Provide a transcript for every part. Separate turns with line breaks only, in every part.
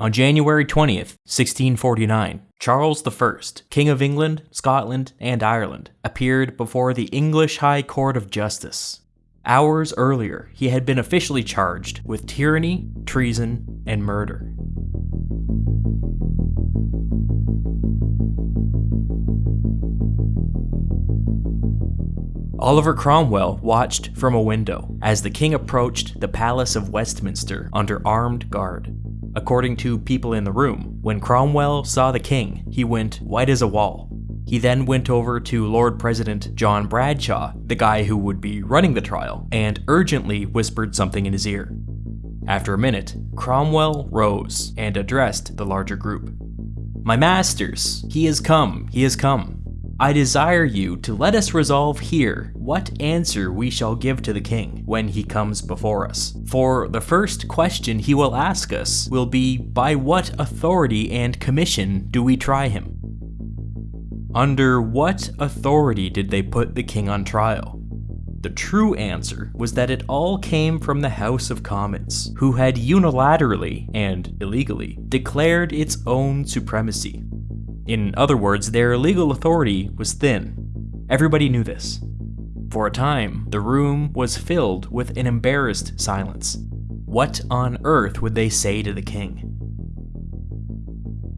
On January 20th, 1649, Charles I, King of England, Scotland, and Ireland, appeared before the English High Court of Justice. Hours earlier, he had been officially charged with tyranny, treason, and murder. Oliver Cromwell watched from a window as the king approached the Palace of Westminster under armed guard. According to people in the room, when Cromwell saw the king, he went white as a wall. He then went over to Lord President John Bradshaw, the guy who would be running the trial, and urgently whispered something in his ear. After a minute, Cromwell rose and addressed the larger group. My masters, he has come, he has come. I desire you to let us resolve here what answer we shall give to the king when he comes before us. For the first question he will ask us will be by what authority and commission do we try him? Under what authority did they put the king on trial? The true answer was that it all came from the House of Commons, who had unilaterally and illegally declared its own supremacy. In other words, their legal authority was thin. Everybody knew this. For a time, the room was filled with an embarrassed silence. What on earth would they say to the king?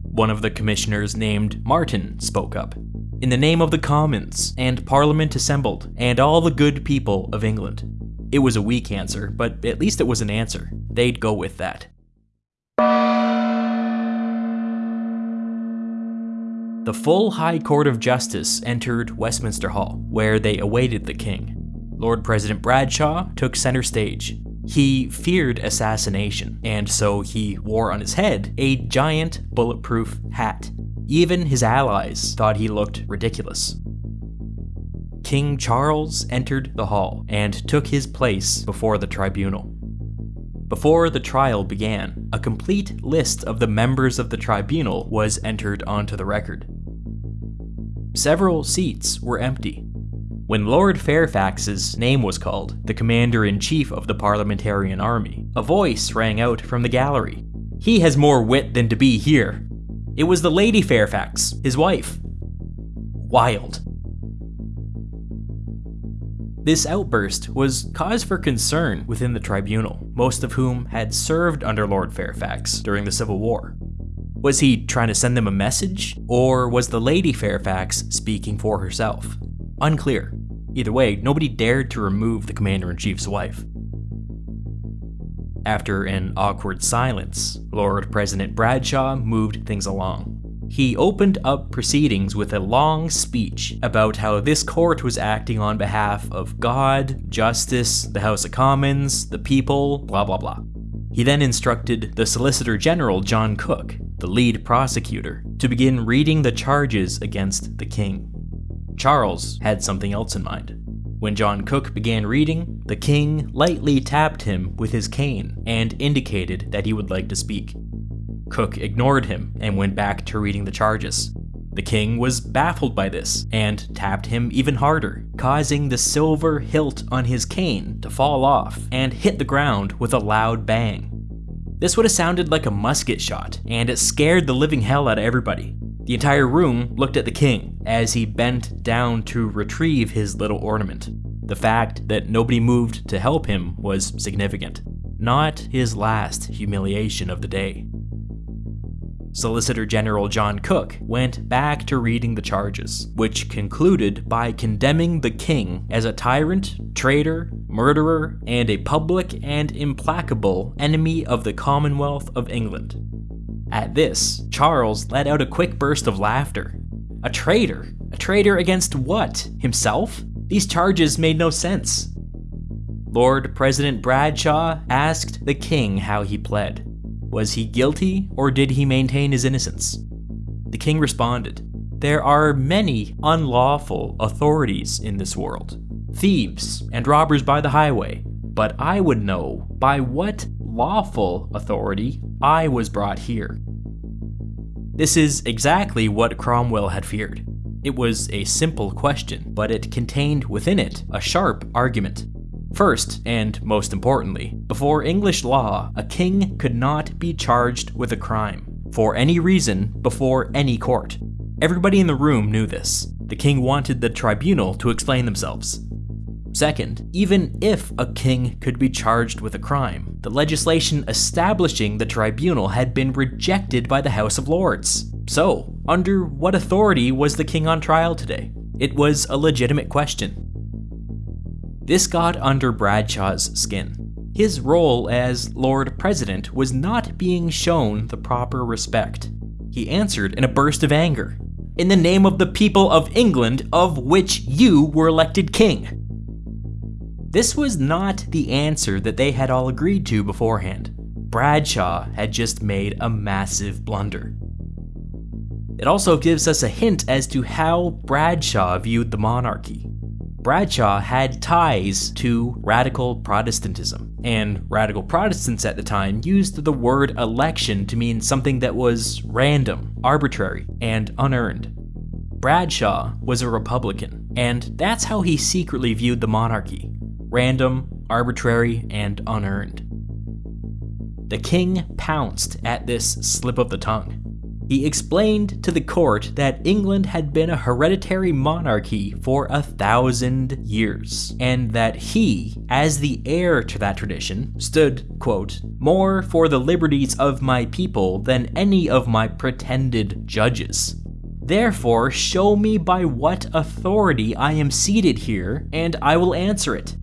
One of the commissioners named Marten spoke up. In the name of the Commons, and Parliament assembled, and all the good people of England. It was a weak answer, but at least it was an answer. They'd go with that. The full High Court of Justice entered Westminster Hall, where they awaited the king. Lord President Bradshaw took center stage. He feared assassination, and so he wore on his head a giant bulletproof hat. Even his allies thought he looked ridiculous. King Charles entered the hall and took his place before the tribunal. Before the trial began, a complete list of the members of the tribunal was entered onto the record. Several seats were empty. When Lord Fairfax's name was called, the commander in chief of the Parliamentarian Army, a voice rang out from the gallery. He has more wit than to be here. It was the Lady Fairfax, his wife. Wild. This outburst was cause for concern within the tribunal, most of whom had served under Lord Fairfax during the Civil War. Was he trying to send them a message, or was the Lady Fairfax speaking for herself? Unclear. Either way, nobody dared to remove the Commander in Chief's wife. After an awkward silence, Lord President Bradshaw moved things along. He opened up proceedings with a long speech about how this court was acting on behalf of God, justice, the House of Commons, the people, blah blah blah. He then instructed the Solicitor General John Cook, the lead prosecutor, to begin reading the charges against the king. Charles had something else in mind. When John Cook began reading, the king lightly tapped him with his cane and indicated that he would like to speak. Cook ignored him and went back to reading the charges. The king was baffled by this and tapped him even harder, causing the silver hilt on his cane to fall off and hit the ground with a loud bang. This would have sounded like a musket shot, and it scared the living hell out of everybody. The entire room looked at the king as he bent down to retrieve his little ornament. The fact that nobody moved to help him was significant, not his last humiliation of the day. Solicitor General John Cook went back to reading the charges, which concluded by condemning the king as a tyrant, traitor, murderer, and a public and implacable enemy of the Commonwealth of England. At this, Charles let out a quick burst of laughter. A traitor? A traitor against what? Himself? These charges made no sense. Lord President Bradshaw asked the king how he pled. Was he guilty, or did he maintain his innocence? The king responded, There are many unlawful authorities in this world, thieves and robbers by the highway, but I would know by what lawful authority I was brought here. This is exactly what Cromwell had feared. It was a simple question, but it contained within it a sharp argument. First, and most importantly, before English law, a king could not be charged with a crime, for any reason, before any court. Everybody in the room knew this. The king wanted the tribunal to explain themselves. Second, even if a king could be charged with a crime, the legislation establishing the tribunal had been rejected by the House of Lords. So, under what authority was the king on trial today? It was a legitimate question. This got under Bradshaw's skin. His role as Lord President was not being shown the proper respect. He answered in a burst of anger. In the name of the people of England, of which you were elected king. This was not the answer that they had all agreed to beforehand. Bradshaw had just made a massive blunder. It also gives us a hint as to how Bradshaw viewed the monarchy. Bradshaw had ties to radical Protestantism, and radical Protestants at the time used the word election to mean something that was random, arbitrary, and unearned. Bradshaw was a Republican, and that's how he secretly viewed the monarchy random, arbitrary, and unearned. The king pounced at this slip of the tongue. He explained to the court that England had been a hereditary monarchy for a thousand years, and that he, as the heir to that tradition, stood, quote, more for the liberties of my people than any of my pretended judges. Therefore, show me by what authority I am seated here, and I will answer it.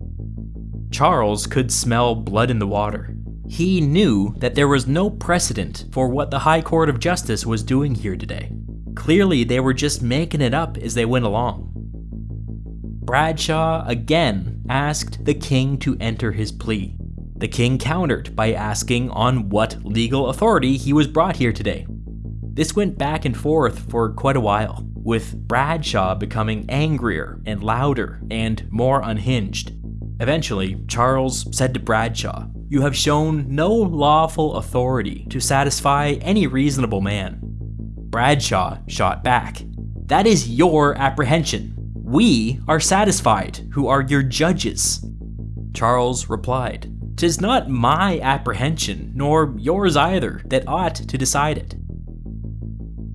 Charles could smell blood in the water. He knew that there was no precedent for what the High Court of Justice was doing here today. Clearly, they were just making it up as they went along. Bradshaw again asked the king to enter his plea. The king countered by asking on what legal authority he was brought here today. This went back and forth for quite a while, with Bradshaw becoming angrier and louder and more unhinged. Eventually, Charles said to Bradshaw, You have shown no lawful authority to satisfy any reasonable man. Bradshaw shot back, That is your apprehension. We are satisfied, who are your judges. Charles replied, Tis not my apprehension, nor yours either, that ought to decide it.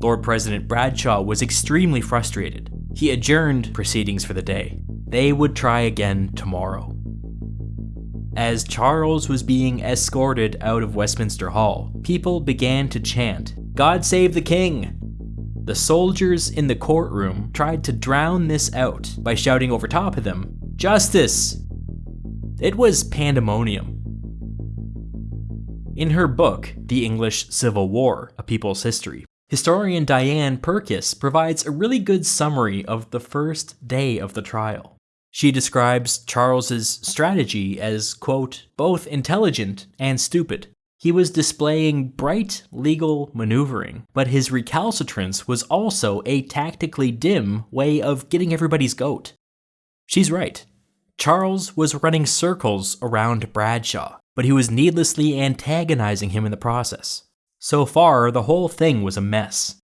Lord President Bradshaw was extremely frustrated. He adjourned proceedings for the day. They would try again tomorrow. As Charles was being escorted out of Westminster Hall, people began to chant, God save the king! The soldiers in the courtroom tried to drown this out by shouting over top of them, Justice! It was pandemonium. In her book, The English Civil War, A People's History, historian Diane Purkiss provides a really good summary of the first day of the trial. She describes Charles's strategy as, quote, both intelligent and stupid. He was displaying bright legal maneuvering, but his recalcitrance was also a tactically dim way of getting everybody's goat. She's right. Charles was running circles around Bradshaw, but he was needlessly antagonizing him in the process. So far, the whole thing was a mess.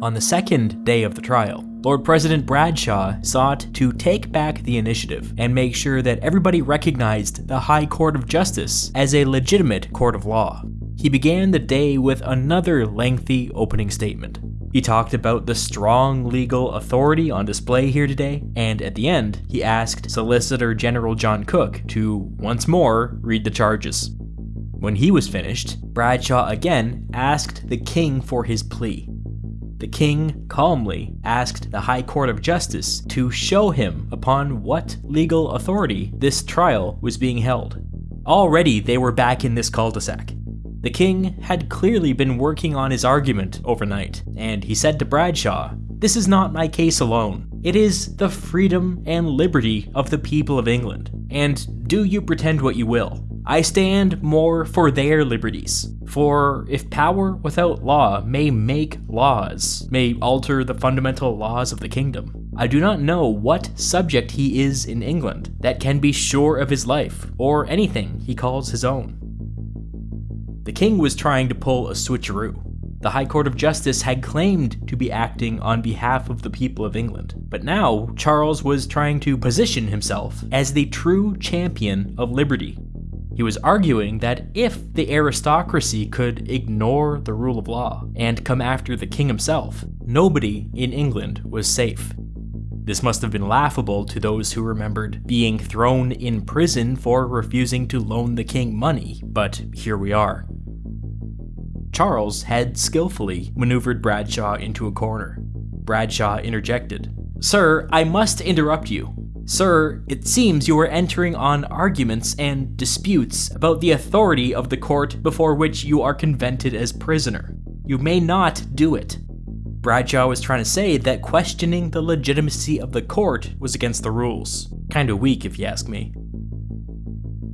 On the second day of the trial, Lord President Bradshaw sought to take back the initiative and make sure that everybody recognized the High Court of Justice as a legitimate court of law. He began the day with another lengthy opening statement. He talked about the strong legal authority on display here today, and at the end, he asked Solicitor General John Cook to, once more, read the charges. When he was finished, Bradshaw again asked the king for his plea the king calmly asked the High Court of Justice to show him upon what legal authority this trial was being held. Already they were back in this cul-de-sac. The king had clearly been working on his argument overnight, and he said to Bradshaw, This is not my case alone. It is the freedom and liberty of the people of England, and do you pretend what you will. I stand more for their liberties. For if power without law may make laws, may alter the fundamental laws of the kingdom, I do not know what subject he is in England that can be sure of his life, or anything he calls his own. The king was trying to pull a switcheroo. The High Court of Justice had claimed to be acting on behalf of the people of England, but now Charles was trying to position himself as the true champion of liberty. He was arguing that if the aristocracy could ignore the rule of law and come after the king himself, nobody in England was safe. This must have been laughable to those who remembered being thrown in prison for refusing to loan the king money, but here we are. Charles had skillfully maneuvered Bradshaw into a corner. Bradshaw interjected. Sir, I must interrupt you. Sir, it seems you are entering on arguments and disputes about the authority of the court before which you are convented as prisoner. You may not do it. Bradshaw was trying to say that questioning the legitimacy of the court was against the rules. Kinda weak, if you ask me.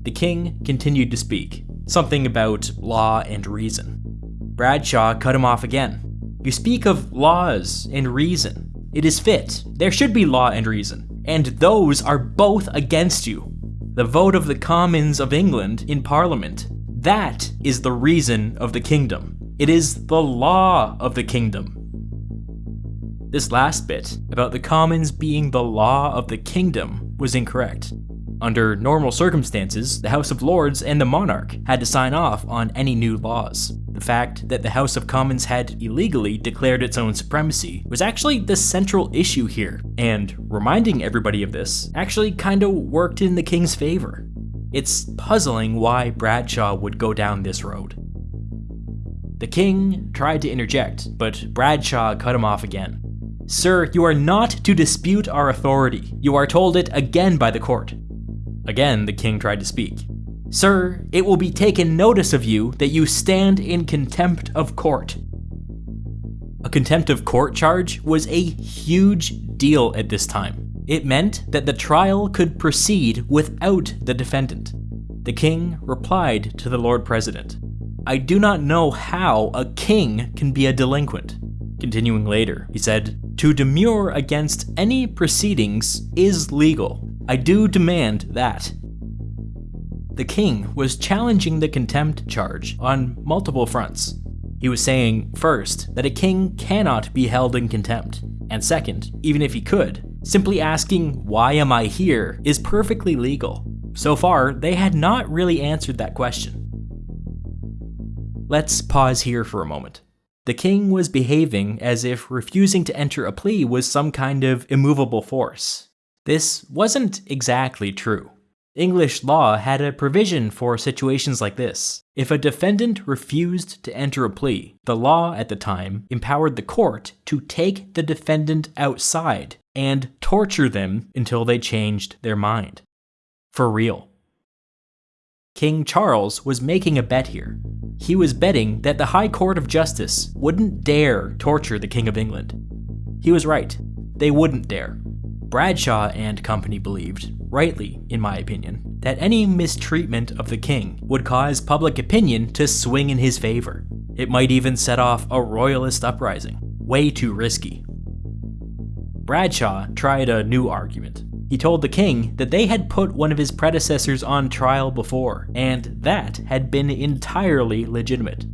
The king continued to speak, something about law and reason. Bradshaw cut him off again. You speak of laws and reason. It is fit. There should be law and reason. And those are both against you. The vote of the Commons of England in Parliament. That is the reason of the kingdom. It is the law of the kingdom. This last bit, about the Commons being the law of the kingdom, was incorrect. Under normal circumstances, the House of Lords and the monarch had to sign off on any new laws. The fact that the House of Commons had illegally declared its own supremacy was actually the central issue here, and reminding everybody of this actually kinda worked in the king's favor. It's puzzling why Bradshaw would go down this road. The king tried to interject, but Bradshaw cut him off again. Sir, you are not to dispute our authority. You are told it again by the court. Again, the king tried to speak. Sir, it will be taken notice of you that you stand in contempt of court. A contempt of court charge was a huge deal at this time. It meant that the trial could proceed without the defendant. The king replied to the Lord President, I do not know how a king can be a delinquent. Continuing later, he said, To demur against any proceedings is legal, I do demand that. The king was challenging the contempt charge on multiple fronts. He was saying, first, that a king cannot be held in contempt, and second, even if he could, simply asking, Why am I here? is perfectly legal. So far, they had not really answered that question. Let's pause here for a moment. The king was behaving as if refusing to enter a plea was some kind of immovable force. This wasn't exactly true. English law had a provision for situations like this. If a defendant refused to enter a plea, the law at the time empowered the court to take the defendant outside and torture them until they changed their mind. For real. King Charles was making a bet here. He was betting that the High Court of Justice wouldn't dare torture the King of England. He was right. They wouldn't dare. Bradshaw and company believed, rightly in my opinion, that any mistreatment of the king would cause public opinion to swing in his favor. It might even set off a royalist uprising. Way too risky. Bradshaw tried a new argument. He told the king that they had put one of his predecessors on trial before, and that had been entirely legitimate.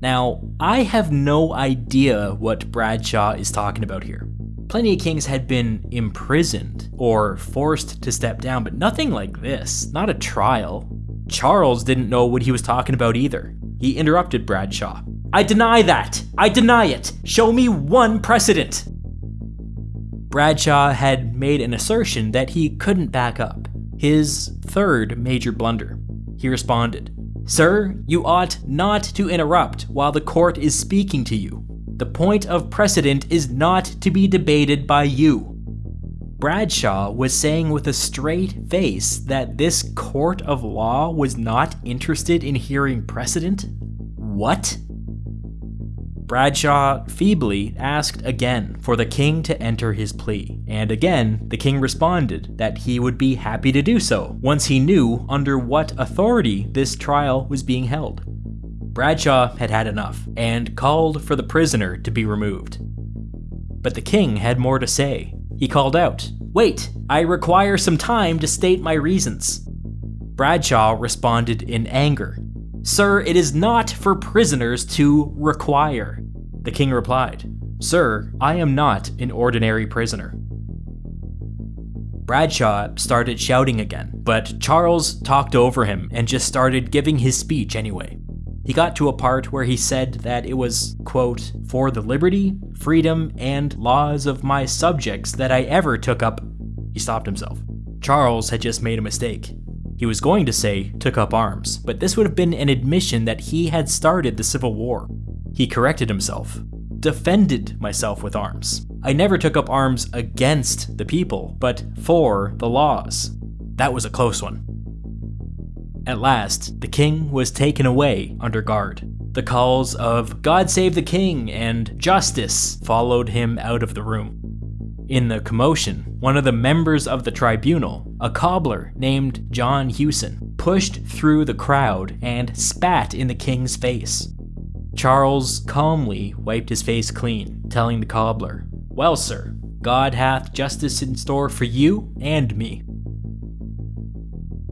Now, I have no idea what Bradshaw is talking about here. Plenty of kings had been imprisoned or forced to step down, but nothing like this, not a trial. Charles didn't know what he was talking about either. He interrupted Bradshaw. I deny that! I deny it! Show me one precedent! Bradshaw had made an assertion that he couldn't back up. His third major blunder. He responded, Sir, you ought not to interrupt while the court is speaking to you. The point of precedent is not to be debated by you. Bradshaw was saying with a straight face that this court of law was not interested in hearing precedent? What? Bradshaw feebly asked again for the king to enter his plea, and again the king responded that he would be happy to do so once he knew under what authority this trial was being held. Bradshaw had had enough, and called for the prisoner to be removed. But the king had more to say. He called out, Wait, I require some time to state my reasons. Bradshaw responded in anger. Sir, it is not for prisoners to require. The king replied, Sir, I am not an ordinary prisoner. Bradshaw started shouting again, but Charles talked over him and just started giving his speech anyway. He got to a part where he said that it was, quote, for the liberty, freedom, and laws of my subjects that I ever took up. He stopped himself. Charles had just made a mistake. He was going to say, took up arms, but this would have been an admission that he had started the Civil War. He corrected himself. Defended myself with arms. I never took up arms against the people, but for the laws. That was a close one. At last, the king was taken away under guard. The calls of God save the king and justice followed him out of the room. In the commotion, one of the members of the tribunal, a cobbler named John Hewson, pushed through the crowd and spat in the king's face. Charles calmly wiped his face clean, telling the cobbler, Well, sir, God hath justice in store for you and me.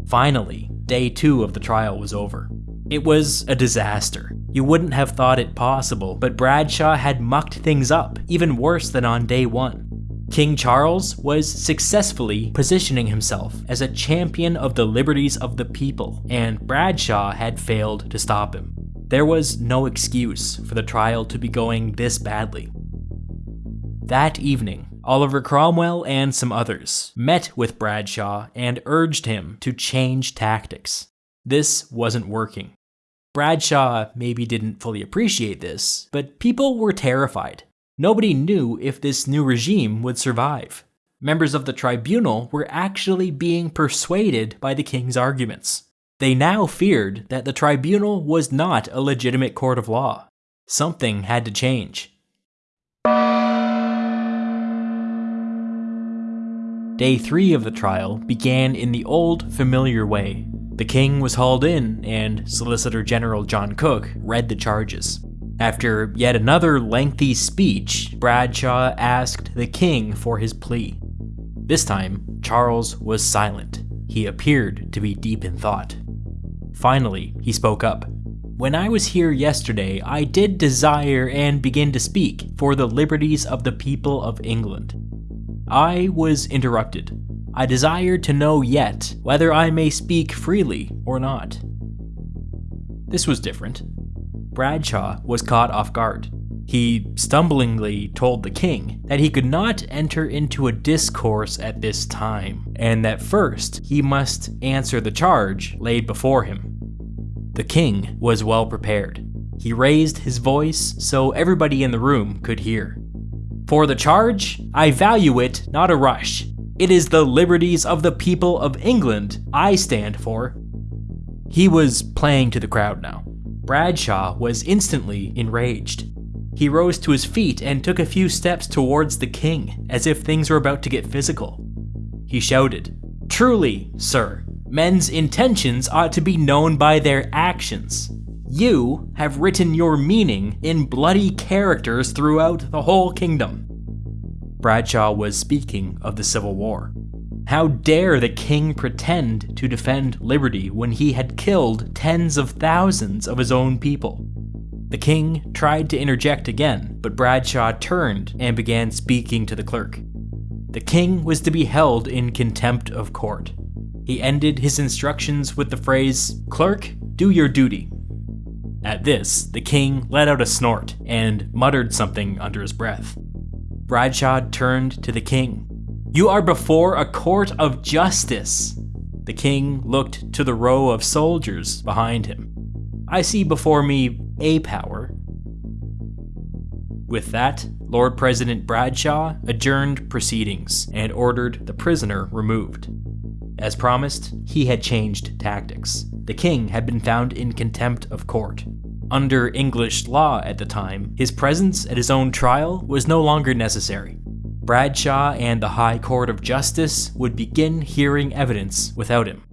Finally, day two of the trial was over. It was a disaster. You wouldn't have thought it possible, but Bradshaw had mucked things up, even worse than on day one. King Charles was successfully positioning himself as a champion of the liberties of the people, and Bradshaw had failed to stop him. There was no excuse for the trial to be going this badly. That evening, Oliver Cromwell and some others met with Bradshaw and urged him to change tactics. This wasn't working. Bradshaw maybe didn't fully appreciate this, but people were terrified. Nobody knew if this new regime would survive. Members of the tribunal were actually being persuaded by the king's arguments. They now feared that the tribunal was not a legitimate court of law. Something had to change. Day three of the trial began in the old, familiar way. The king was hauled in, and Solicitor General John Cook read the charges. After yet another lengthy speech, Bradshaw asked the king for his plea. This time, Charles was silent. He appeared to be deep in thought. Finally, he spoke up. When I was here yesterday, I did desire and begin to speak for the liberties of the people of England. I was interrupted. I desire to know yet whether I may speak freely or not. This was different. Bradshaw was caught off guard. He stumblingly told the king that he could not enter into a discourse at this time, and that first he must answer the charge laid before him. The king was well prepared. He raised his voice so everybody in the room could hear. For the charge, I value it not a rush. It is the liberties of the people of England I stand for. He was playing to the crowd now. Bradshaw was instantly enraged. He rose to his feet and took a few steps towards the king, as if things were about to get physical. He shouted, Truly, sir, men's intentions ought to be known by their actions. You have written your meaning in bloody characters throughout the whole kingdom. Bradshaw was speaking of the Civil War. How dare the king pretend to defend liberty when he had killed tens of thousands of his own people? The king tried to interject again, but Bradshaw turned and began speaking to the clerk. The king was to be held in contempt of court. He ended his instructions with the phrase, Clerk, do your duty. At this, the king let out a snort and muttered something under his breath. Bradshaw turned to the king. You are before a court of justice. The king looked to the row of soldiers behind him. I see before me a power. With that, Lord President Bradshaw adjourned proceedings and ordered the prisoner removed. As promised, he had changed tactics. The king had been found in contempt of court. Under English law at the time, his presence at his own trial was no longer necessary. Bradshaw and the High Court of Justice would begin hearing evidence without him.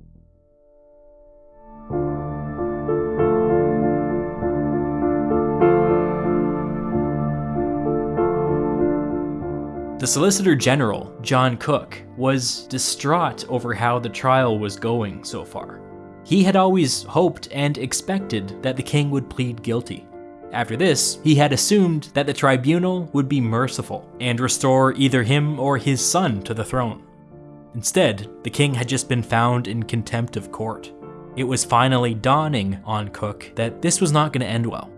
The Solicitor General, John Cook, was distraught over how the trial was going so far. He had always hoped and expected that the king would plead guilty. After this, he had assumed that the tribunal would be merciful and restore either him or his son to the throne. Instead, the king had just been found in contempt of court. It was finally dawning on Cook that this was not going to end well.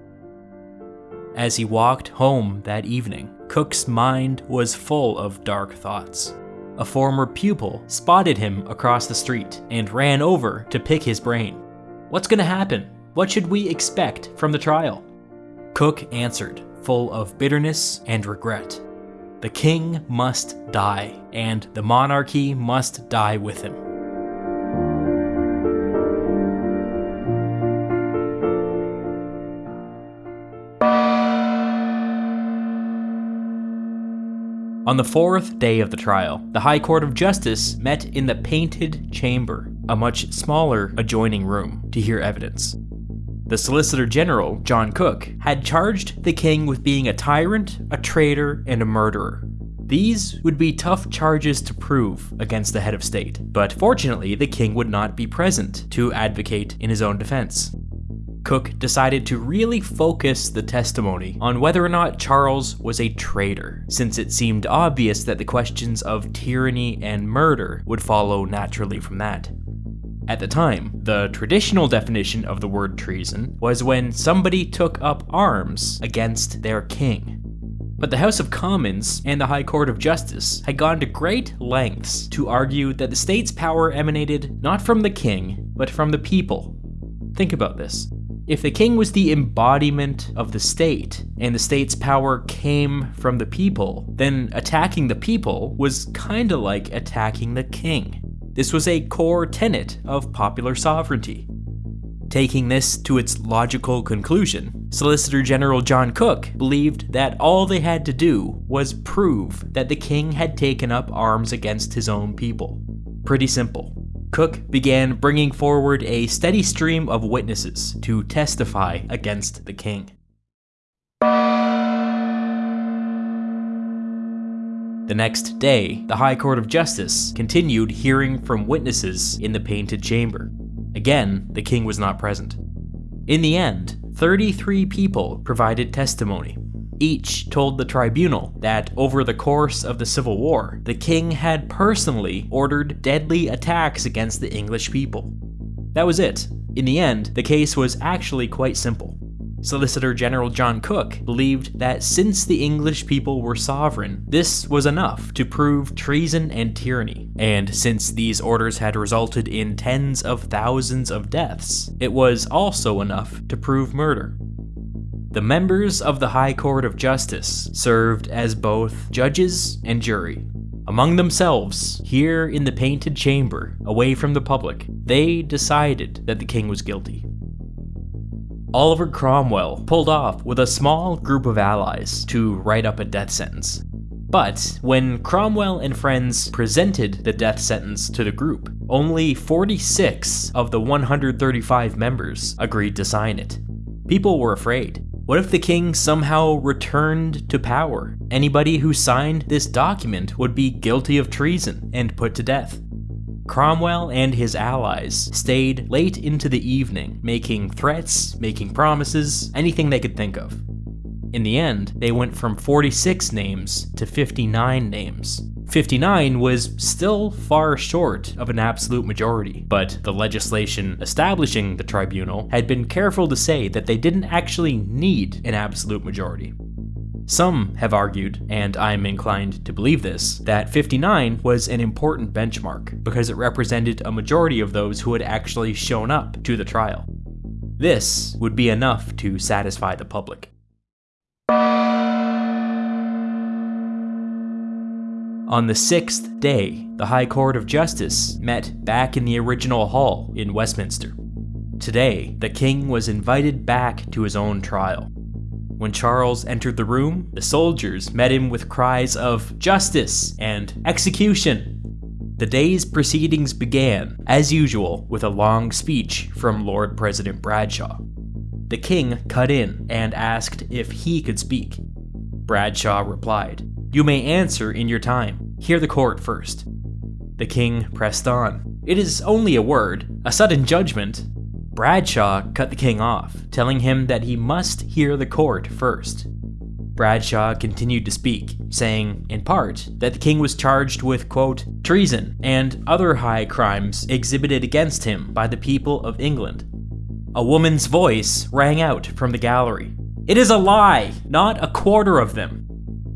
As he walked home that evening, Cook's mind was full of dark thoughts. A former pupil spotted him across the street and ran over to pick his brain. What's going to happen? What should we expect from the trial? Cook answered, full of bitterness and regret. The king must die, and the monarchy must die with him. On the fourth day of the trial, the High Court of Justice met in the Painted Chamber, a much smaller adjoining room, to hear evidence. The Solicitor General, John Cook, had charged the king with being a tyrant, a traitor, and a murderer. These would be tough charges to prove against the head of state, but fortunately, the king would not be present to advocate in his own defense. Cook decided to really focus the testimony on whether or not Charles was a traitor, since it seemed obvious that the questions of tyranny and murder would follow naturally from that. At the time, the traditional definition of the word treason was when somebody took up arms against their king. But the House of Commons and the High Court of Justice had gone to great lengths to argue that the state's power emanated not from the king, but from the people. Think about this. If the king was the embodiment of the state, and the state's power came from the people, then attacking the people was kinda like attacking the king. This was a core tenet of popular sovereignty. Taking this to its logical conclusion, Solicitor General John Cook believed that all they had to do was prove that the king had taken up arms against his own people. Pretty simple. Cook began bringing forward a steady stream of witnesses to testify against the king. The next day, the High Court of Justice continued hearing from witnesses in the Painted Chamber. Again, the king was not present. In the end, 33 people provided testimony. Each told the tribunal that over the course of the Civil War, the king had personally ordered deadly attacks against the English people. That was it. In the end, the case was actually quite simple. Solicitor General John Cook believed that since the English people were sovereign, this was enough to prove treason and tyranny, and since these orders had resulted in tens of thousands of deaths, it was also enough to prove murder. The members of the High Court of Justice served as both judges and jury. Among themselves, here in the painted chamber, away from the public, they decided that the king was guilty. Oliver Cromwell pulled off with a small group of allies to write up a death sentence. But when Cromwell and friends presented the death sentence to the group, only 46 of the 135 members agreed to sign it. People were afraid. What if the king somehow returned to power? Anybody who signed this document would be guilty of treason and put to death. Cromwell and his allies stayed late into the evening, making threats, making promises, anything they could think of. In the end, they went from 46 names to 59 names. 59 was still far short of an absolute majority, but the legislation establishing the tribunal had been careful to say that they didn't actually need an absolute majority. Some have argued, and I'm inclined to believe this, that 59 was an important benchmark because it represented a majority of those who had actually shown up to the trial. This would be enough to satisfy the public. On the sixth day, the High Court of Justice met back in the original hall in Westminster. Today, the king was invited back to his own trial. When Charles entered the room, the soldiers met him with cries of justice and execution. The day's proceedings began, as usual, with a long speech from Lord President Bradshaw. The king cut in and asked if he could speak. Bradshaw replied, You may answer in your time. Hear the court first. The king pressed on. It is only a word, a sudden judgment. Bradshaw cut the king off, telling him that he must hear the court first. Bradshaw continued to speak, saying, in part, that the king was charged with, quote, treason and other high crimes exhibited against him by the people of England. A woman's voice rang out from the gallery. It is a lie, not a quarter of them.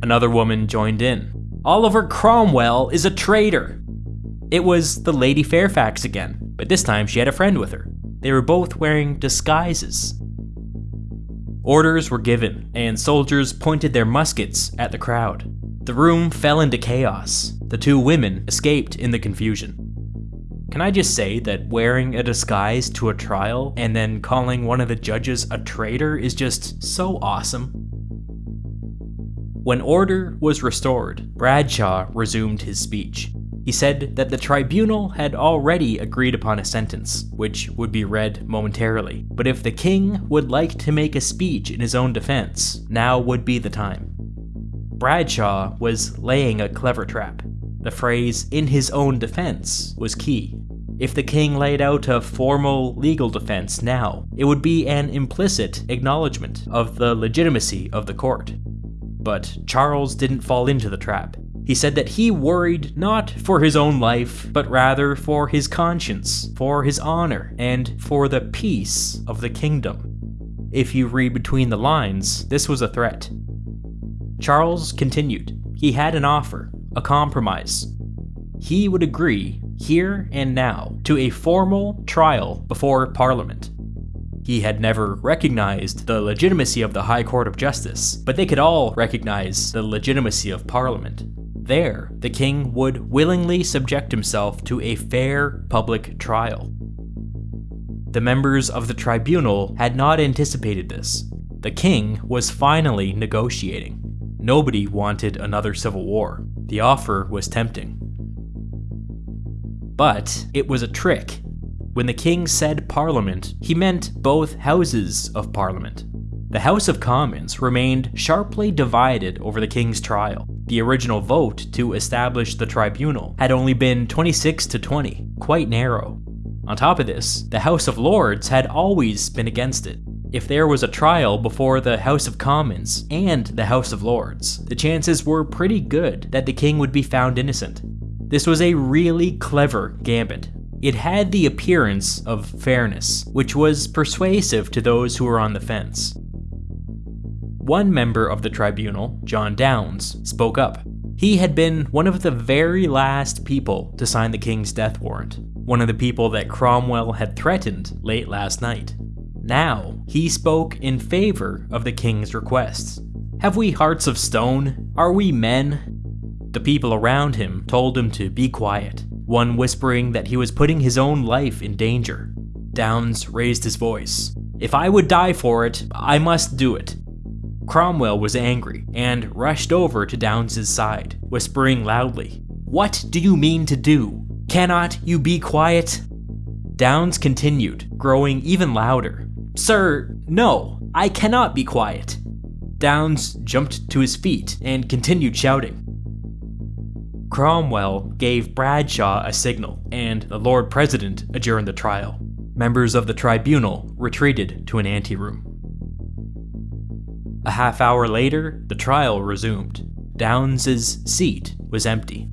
Another woman joined in. Oliver Cromwell is a traitor. It was the Lady Fairfax again, but this time she had a friend with her. They were both wearing disguises. Orders were given, and soldiers pointed their muskets at the crowd. The room fell into chaos. The two women escaped in the confusion. Can I just say that wearing a disguise to a trial and then calling one of the judges a traitor is just so awesome? When order was restored, Bradshaw resumed his speech. He said that the tribunal had already agreed upon a sentence, which would be read momentarily, but if the king would like to make a speech in his own defense, now would be the time. Bradshaw was laying a clever trap. The phrase, in his own defense, was key. If the king laid out a formal legal defense now, it would be an implicit acknowledgement of the legitimacy of the court. But Charles didn't fall into the trap. He said that he worried not for his own life, but rather for his conscience, for his honor, and for the peace of the kingdom. If you read between the lines, this was a threat. Charles continued. He had an offer, a compromise. He would agree, here and now, to a formal trial before Parliament. He had never recognized the legitimacy of the High Court of Justice, but they could all recognize the legitimacy of Parliament. There, the king would willingly subject himself to a fair public trial. The members of the tribunal had not anticipated this. The king was finally negotiating. Nobody wanted another civil war. The offer was tempting. But it was a trick. When the king said parliament, he meant both houses of parliament. The House of Commons remained sharply divided over the king's trial. The original vote to establish the tribunal had only been 26 to 20, quite narrow. On top of this, the House of Lords had always been against it. If there was a trial before the House of Commons and the House of Lords, the chances were pretty good that the king would be found innocent. This was a really clever gambit. It had the appearance of fairness, which was persuasive to those who were on the fence. One member of the tribunal, John Downes, spoke up. He had been one of the very last people to sign the king's death warrant, one of the people that Cromwell had threatened late last night. Now, he spoke in favor of the king's requests. Have we hearts of stone? Are we men? The people around him told him to be quiet, one whispering that he was putting his own life in danger. Downes raised his voice. If I would die for it, I must do it. Cromwell was angry and rushed over to Downes's side, whispering loudly, What do you mean to do? Cannot you be quiet? Downes continued, growing even louder. Sir, no, I cannot be quiet. Downes jumped to his feet and continued shouting. Cromwell gave Bradshaw a signal, and the Lord President adjourned the trial. Members of the tribunal retreated to an anteroom. A half hour later, the trial resumed. Downes's seat was empty.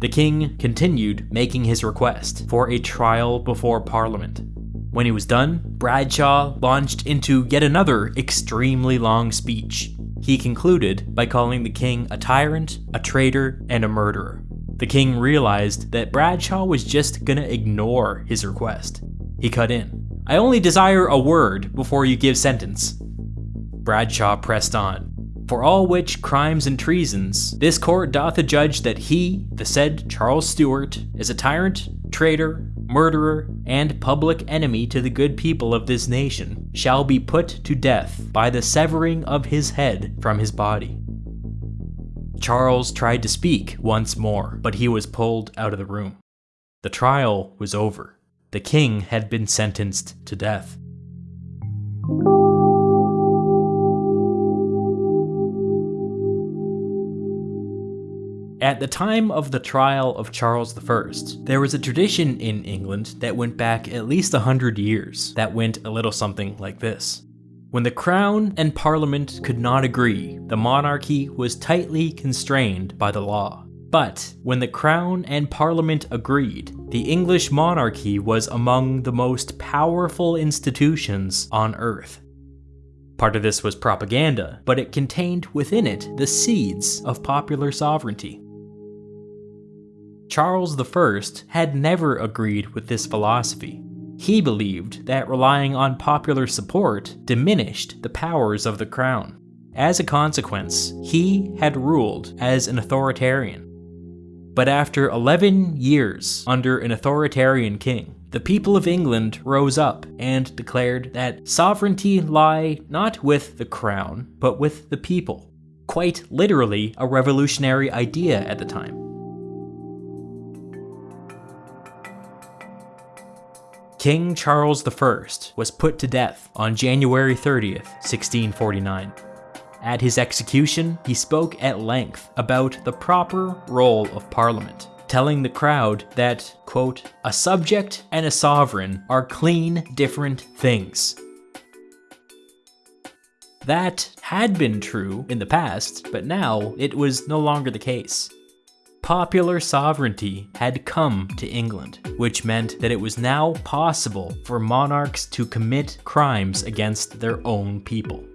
The king continued making his request for a trial before Parliament. When he was done, Bradshaw launched into yet another extremely long speech. He concluded by calling the king a tyrant, a traitor, and a murderer. The king realized that Bradshaw was just gonna ignore his request. He cut in. I only desire a word before you give sentence. Bradshaw pressed on. For all which crimes and treasons, this court doth adjudge that he, the said Charles Stuart, is a tyrant, traitor, murderer, and public enemy to the good people of this nation, shall be put to death by the severing of his head from his body. Charles tried to speak once more, but he was pulled out of the room. The trial was over. The king had been sentenced to death. At the time of the trial of Charles I, there was a tradition in England that went back at least a hundred years that went a little something like this. When the Crown and Parliament could not agree, the monarchy was tightly constrained by the law. But when the Crown and Parliament agreed, the English monarchy was among the most powerful institutions on Earth. Part of this was propaganda, but it contained within it the seeds of popular sovereignty. Charles I had never agreed with this philosophy. He believed that relying on popular support diminished the powers of the crown. As a consequence, he had ruled as an authoritarian. But after 11 years under an authoritarian king, the people of England rose up and declared that sovereignty lie not with the crown, but with the people. Quite literally a revolutionary idea at the time. King Charles I was put to death on January 30th, 1649. At his execution, he spoke at length about the proper role of Parliament, telling the crowd that, quote, a subject and a sovereign are clean different things. That had been true in the past, but now it was no longer the case. Popular sovereignty had come to England, which meant that it was now possible for monarchs to commit crimes against their own people.